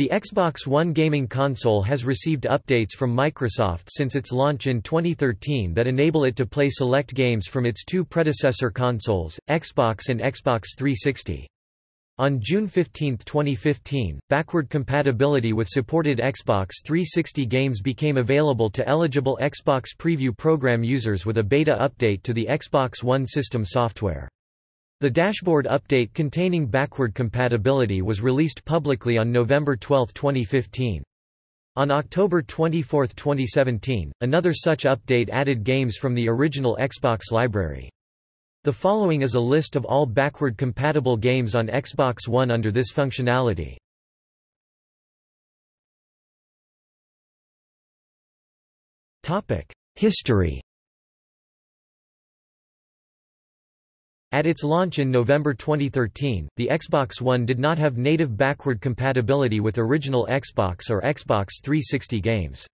The Xbox One gaming console has received updates from Microsoft since its launch in 2013 that enable it to play select games from its two predecessor consoles, Xbox and Xbox 360. On June 15, 2015, backward compatibility with supported Xbox 360 games became available to eligible Xbox Preview program users with a beta update to the Xbox One system software. The dashboard update containing backward compatibility was released publicly on November 12, 2015. On October 24, 2017, another such update added games from the original Xbox library. The following is a list of all backward compatible games on Xbox One under this functionality. History At its launch in November 2013, the Xbox One did not have native backward compatibility with original Xbox or Xbox 360 games.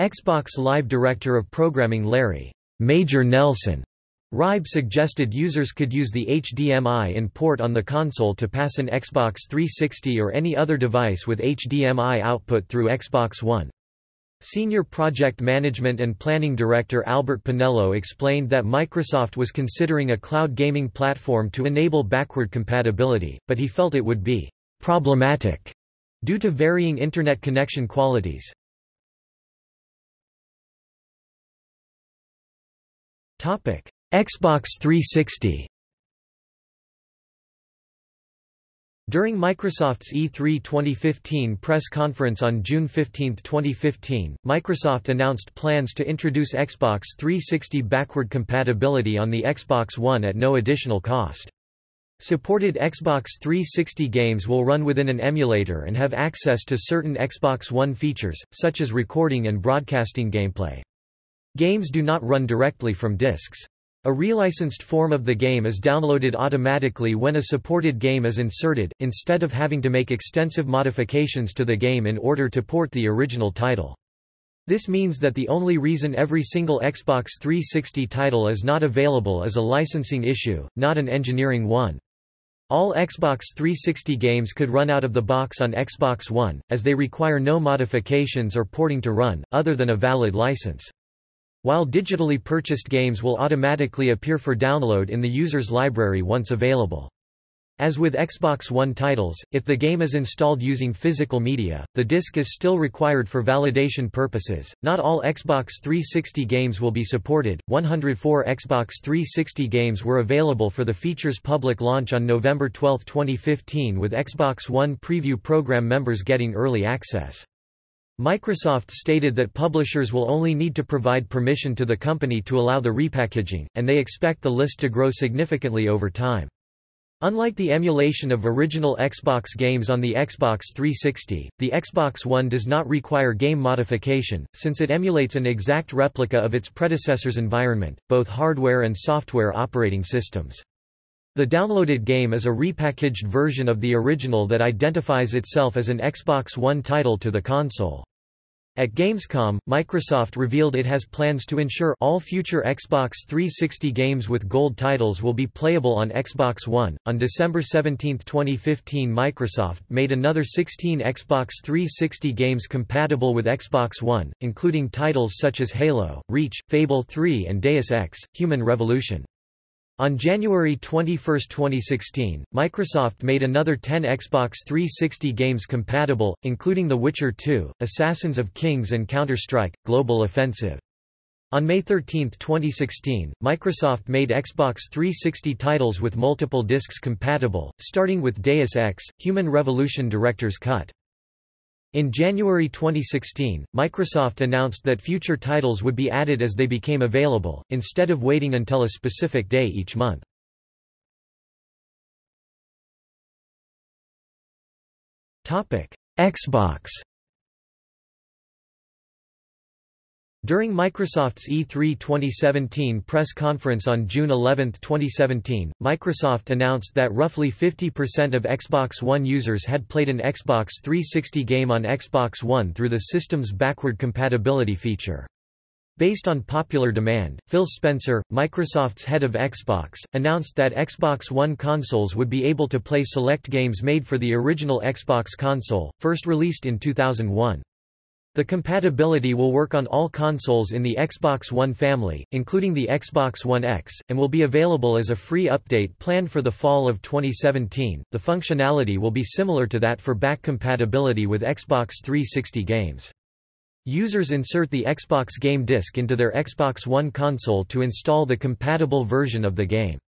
Xbox Live Director of Programming Larry Major Nelson Hryb suggested users could use the HDMI in port on the console to pass an Xbox 360 or any other device with HDMI output through Xbox One. Senior Project Management and Planning Director Albert Penello explained that Microsoft was considering a cloud gaming platform to enable backward compatibility, but he felt it would be problematic due to varying Internet connection qualities. Xbox 360 During Microsoft's E3 2015 press conference on June 15, 2015, Microsoft announced plans to introduce Xbox 360 backward compatibility on the Xbox One at no additional cost. Supported Xbox 360 games will run within an emulator and have access to certain Xbox One features, such as recording and broadcasting gameplay. Games do not run directly from discs. A relicensed form of the game is downloaded automatically when a supported game is inserted, instead of having to make extensive modifications to the game in order to port the original title. This means that the only reason every single Xbox 360 title is not available is a licensing issue, not an engineering one. All Xbox 360 games could run out of the box on Xbox One, as they require no modifications or porting to run, other than a valid license. While digitally purchased games will automatically appear for download in the user's library once available. As with Xbox One titles, if the game is installed using physical media, the disc is still required for validation purposes. Not all Xbox 360 games will be supported. 104 Xbox 360 games were available for the feature's public launch on November 12, 2015, with Xbox One preview program members getting early access. Microsoft stated that publishers will only need to provide permission to the company to allow the repackaging, and they expect the list to grow significantly over time. Unlike the emulation of original Xbox games on the Xbox 360, the Xbox One does not require game modification, since it emulates an exact replica of its predecessor's environment, both hardware and software operating systems. The downloaded game is a repackaged version of the original that identifies itself as an Xbox One title to the console. At Gamescom, Microsoft revealed it has plans to ensure all future Xbox 360 games with gold titles will be playable on Xbox One. On December 17, 2015, Microsoft made another 16 Xbox 360 games compatible with Xbox One, including titles such as Halo, Reach, Fable 3, and Deus Ex: Human Revolution. On January 21, 2016, Microsoft made another 10 Xbox 360 games compatible, including The Witcher 2, Assassins of Kings and Counter-Strike, Global Offensive. On May 13, 2016, Microsoft made Xbox 360 titles with multiple discs compatible, starting with Deus Ex, Human Revolution Director's Cut. In January 2016, Microsoft announced that future titles would be added as they became available, instead of waiting until a specific day each month. Xbox During Microsoft's E3 2017 press conference on June 11, 2017, Microsoft announced that roughly 50% of Xbox One users had played an Xbox 360 game on Xbox One through the system's backward compatibility feature. Based on popular demand, Phil Spencer, Microsoft's head of Xbox, announced that Xbox One consoles would be able to play select games made for the original Xbox console, first released in 2001. The compatibility will work on all consoles in the Xbox One family, including the Xbox One X, and will be available as a free update planned for the fall of 2017. The functionality will be similar to that for back compatibility with Xbox 360 games. Users insert the Xbox Game Disc into their Xbox One console to install the compatible version of the game.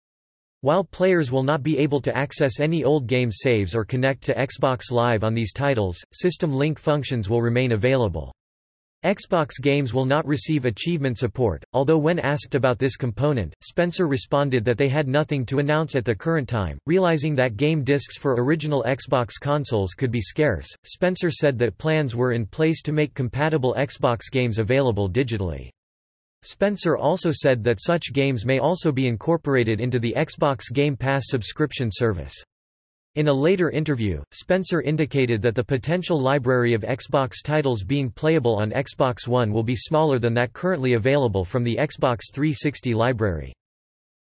While players will not be able to access any old game saves or connect to Xbox Live on these titles, System Link functions will remain available. Xbox games will not receive achievement support, although when asked about this component, Spencer responded that they had nothing to announce at the current time. Realizing that game discs for original Xbox consoles could be scarce, Spencer said that plans were in place to make compatible Xbox games available digitally. Spencer also said that such games may also be incorporated into the Xbox Game Pass subscription service. In a later interview, Spencer indicated that the potential library of Xbox titles being playable on Xbox One will be smaller than that currently available from the Xbox 360 library.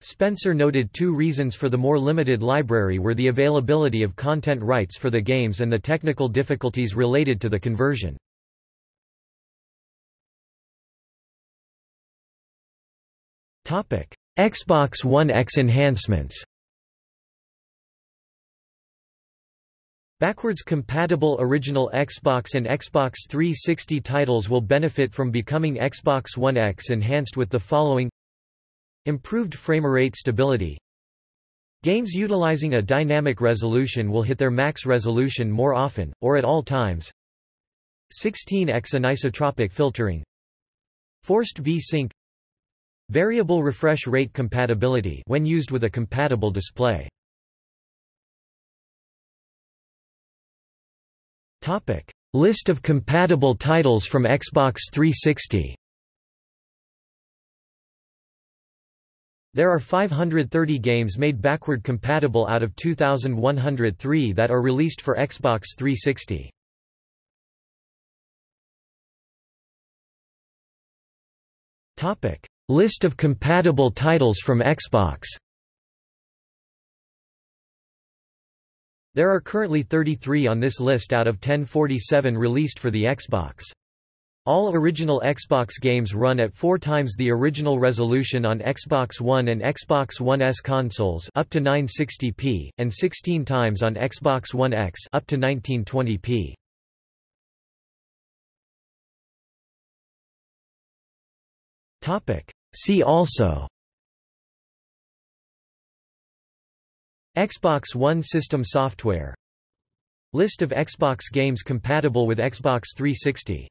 Spencer noted two reasons for the more limited library were the availability of content rights for the games and the technical difficulties related to the conversion. Xbox One X enhancements. Backwards compatible original Xbox and Xbox 360 titles will benefit from becoming Xbox One X enhanced with the following. Improved framerate stability. Games utilizing a dynamic resolution will hit their max resolution more often, or at all times. 16x anisotropic filtering. Forced V-Sync Variable refresh rate compatibility when used with a compatible display. Topic: List of compatible titles from Xbox 360. There are 530 games made backward compatible out of 2103 that are released for Xbox 360. Topic: List of compatible titles from Xbox There are currently 33 on this list out of 1047 released for the Xbox. All original Xbox games run at 4 times the original resolution on Xbox One and Xbox One S consoles up to 960p, and 16 times on Xbox One X up to 1920p. Topic: See also Xbox One system software. List of Xbox games compatible with Xbox 360